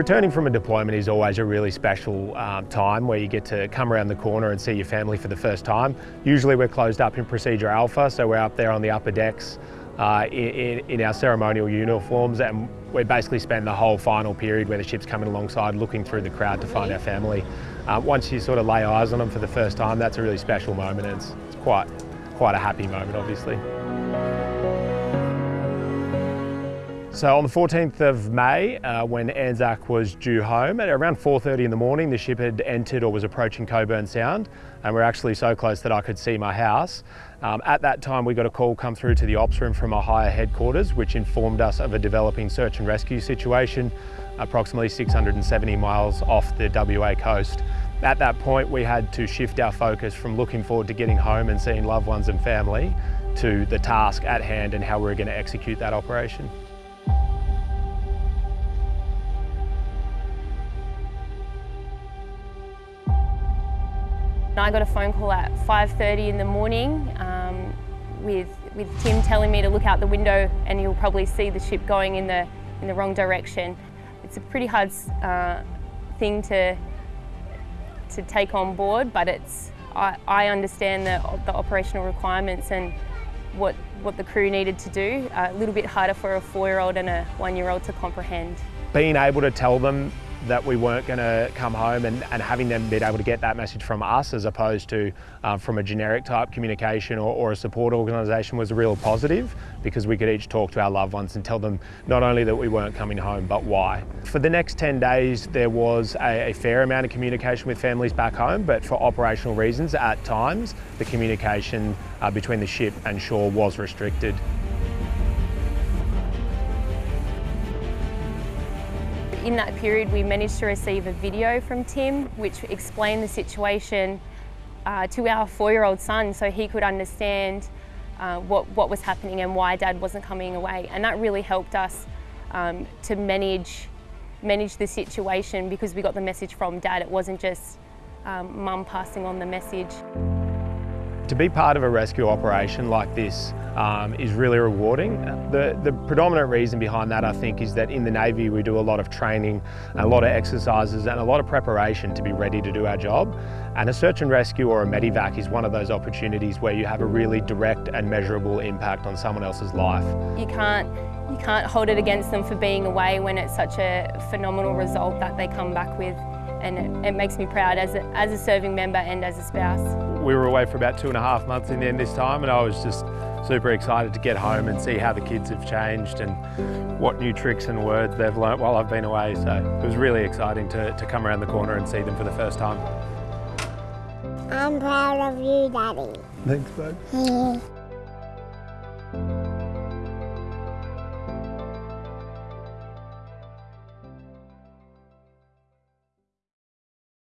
Returning from a deployment is always a really special um, time where you get to come around the corner and see your family for the first time. Usually we're closed up in Procedure Alpha, so we're up there on the upper decks uh, in, in, our ceremonial uniforms and we basically spend the whole final period where the ship's coming alongside looking through the crowd to find our family. Uh, once you sort of lay eyes on them for the first time, that's a really special moment and it's, it's quite, quite a happy moment obviously. So on the 14th of May, uh, when Anzac was due home, at around 4.30 in the morning, the ship had entered or was approaching Cockburn Sound, and we're actually so close that I could see my house. Um, at that time, we got a call come through to the ops room from our higher headquarters, which informed us of a developing search and rescue situation, approximately 670 miles off the WA coast. At that point, we had to shift our focus from looking forward to getting home and seeing loved ones and family to the task at hand and how we we're going to execute that operation. I got a phone call at 5.30 in the morning um, with, with Tim telling me to look out the window and you'll probably see the ship going in the, in the wrong direction. It's a pretty hard uh, thing to, to take on board, but it's, I, I understand the, the operational requirements and what, what the crew needed to do. Uh, a little bit harder for a four-year-old and a one-year-old to comprehend. Being able to tell them that we weren't going to come home and, and, having them be able to get that message from us as opposed to um, from a generic type communication or, or, a support organisation was a real positive because we could each talk to our loved ones and tell them not only that we weren't coming home but why. For the next 10 days there was a, a fair amount of communication with families back home but for operational reasons at times the communication uh, between the ship and shore was restricted. In that period, we managed to receive a video from Tim, which explained the situation uh, to our four-year-old son so he could understand uh, what, what was happening and why Dad wasn't coming away. And that really helped us um, to manage, manage the situation because we got the message from Dad. It wasn't just um, Mum passing on the message. To be part of a rescue operation like this um, is really rewarding. The, the predominant reason behind that I think is that in the Navy we do a lot of training, a lot of exercises and a lot of preparation to be ready to do our job. And a search and rescue or a medevac is one of those opportunities where you have a really direct and measurable impact on someone else's life. You can't, you can't hold it against them for being away when it's such a phenomenal result that they come back with and it, it makes me proud as a, as a serving member and as a spouse. We were away for about two and a half months in the end this time and I was just super excited to get home and see how the kids have changed and what new tricks and words they've learnt while I've been away. So it was really exciting to, to come around the corner and see them for the first time. I'm proud of you, Daddy. Thanks, bud.